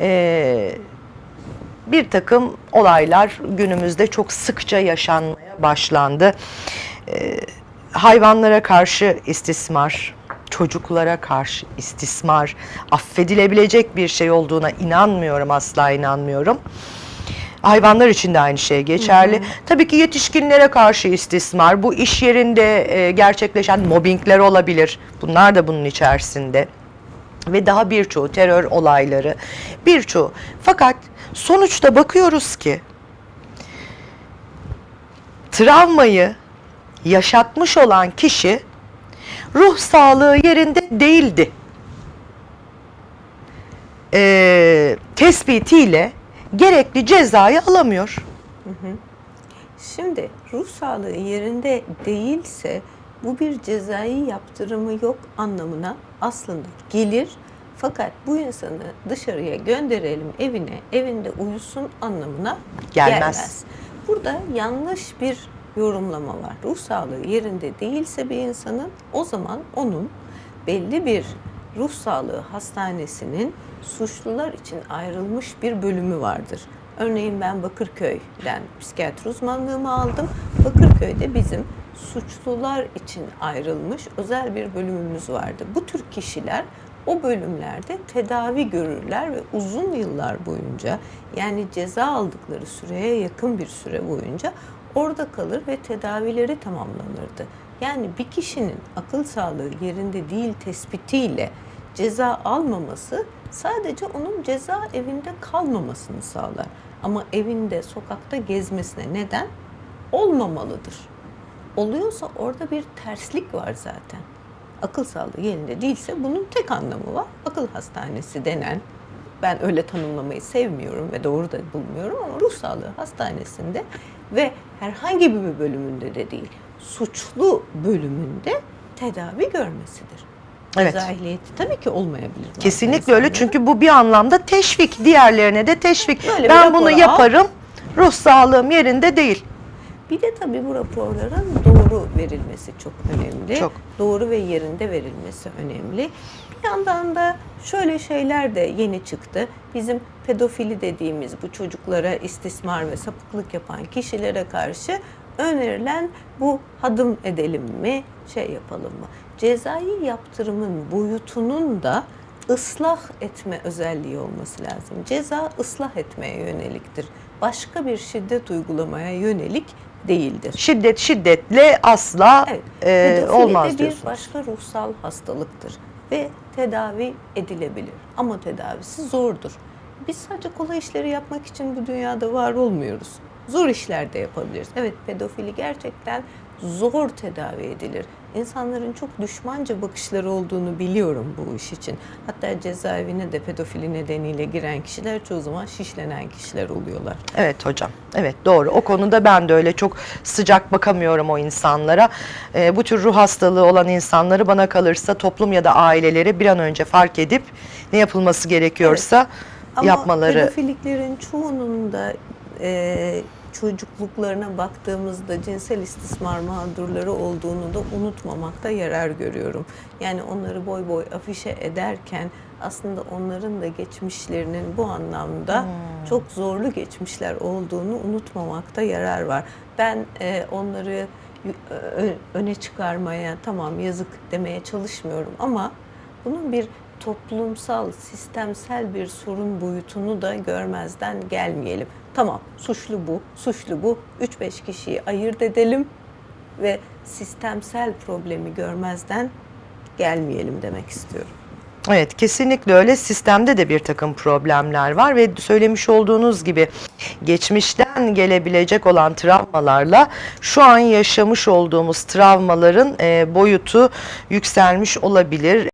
e, bir takım olaylar günümüzde çok sıkça yaşanmaya başlandı. E, hayvanlara karşı istismar, çocuklara karşı istismar, affedilebilecek bir şey olduğuna inanmıyorum, asla inanmıyorum. Hayvanlar için de aynı şey geçerli. Tabii ki yetişkinlere karşı istismar, bu iş yerinde e, gerçekleşen mobbingler olabilir. Bunlar da bunun içerisinde. Ve daha birçoğu terör olayları, birçoğu. Fakat sonuçta bakıyoruz ki travmayı yaşatmış olan kişi ruh sağlığı yerinde değildi. Ee, tespitiyle gerekli cezayı alamıyor. Şimdi ruh sağlığı yerinde değilse bu bir cezai yaptırımı yok anlamına aslında gelir. Fakat bu insanı dışarıya gönderelim evine, evinde uyusun anlamına Gelmez. gelmez. Burada yanlış bir yorumlama var. Ruh sağlığı yerinde değilse bir insanın o zaman onun belli bir ruh sağlığı hastanesinin suçlular için ayrılmış bir bölümü vardır. Örneğin ben Bakırköy'den psikiyatri uzmanlığımı aldım. Bakırköy'de bizim suçlular için ayrılmış özel bir bölümümüz vardı. Bu tür kişiler o bölümlerde tedavi görürler ve uzun yıllar boyunca yani ceza aldıkları süreye yakın bir süre boyunca orada kalır ve tedavileri tamamlanırdı. Yani bir kişinin akıl sağlığı yerinde değil tespitiyle ceza almaması sadece onun ceza evinde kalmamasını sağlar. Ama evinde, sokakta gezmesine neden olmamalıdır. Oluyorsa orada bir terslik var zaten. Akıl sağlığı yerinde değilse bunun tek anlamı var. Akıl hastanesi denen, ben öyle tanımlamayı sevmiyorum ve doğru da bulmuyorum ama ruh sağlığı hastanesinde ve herhangi bir bölümünde de değil, suçlu bölümünde tedavi görmesidir. Evet. Ceza ehliyeti tabii ki olmayabilir. Kesinlikle öyle çünkü bu bir anlamda teşvik, diğerlerine de teşvik. Böyle ben bunu rapor al. yaparım, ruh sağlığım yerinde değil. Bir de tabii bu raporların doğru verilmesi çok önemli. Çok. Doğru ve yerinde verilmesi önemli. Bir yandan da şöyle şeyler de yeni çıktı. Bizim pedofili dediğimiz bu çocuklara istismar ve sapıklık yapan kişilere karşı önerilen bu hadım edelim mi, şey yapalım mı? Cezai yaptırımın boyutunun da ıslah etme özelliği olması lazım. Ceza ıslah etmeye yöneliktir. Başka bir şiddet uygulamaya yönelik değildir. Şiddet şiddetle asla Evet, e, olmaz de bir başka ruhsal hastalıktır ve tedavi edilebilir ama tedavisi zordur. Biz sadece kolay işleri yapmak için bu dünyada var olmuyoruz. Zor işler de yapabiliriz. Evet pedofili gerçekten zor tedavi edilir. İnsanların çok düşmanca bakışları olduğunu biliyorum bu iş için. Hatta cezaevine de pedofili nedeniyle giren kişiler çoğu zaman şişlenen kişiler oluyorlar. Evet hocam. Evet doğru. O konuda ben de öyle çok sıcak bakamıyorum o insanlara. E, bu tür ruh hastalığı olan insanları bana kalırsa toplum ya da aileleri bir an önce fark edip ne yapılması gerekiyorsa Ama yapmaları. pedofiliklerin çoğunun da e, çocukluklarına baktığımızda cinsel istismar mağdurları olduğunu da unutmamakta yarar görüyorum. Yani onları boy boy afişe ederken aslında onların da geçmişlerinin bu anlamda Hmm. çok zorlu geçmişler olduğunu unutmamakta yarar var. Ben e, onları öne çıkarmaya tamam yazık demeye çalışmıyorum ama bunun bir toplumsal, sistemsel bir sorun boyutunu da görmezden gelmeyelim. Tamam, suçlu bu, suçlu bu. 3-5 kişiyi ayırt edelim ve sistemsel problemi görmezden gelmeyelim demek istiyorum. Evet kesinlikle öyle. Sistemde de bir takım problemler var ve söylemiş olduğunuz gibi geçmişten gelebilecek olan travmalarla şu an yaşamış olduğumuz travmaların e, boyutu yükselmiş olabilir.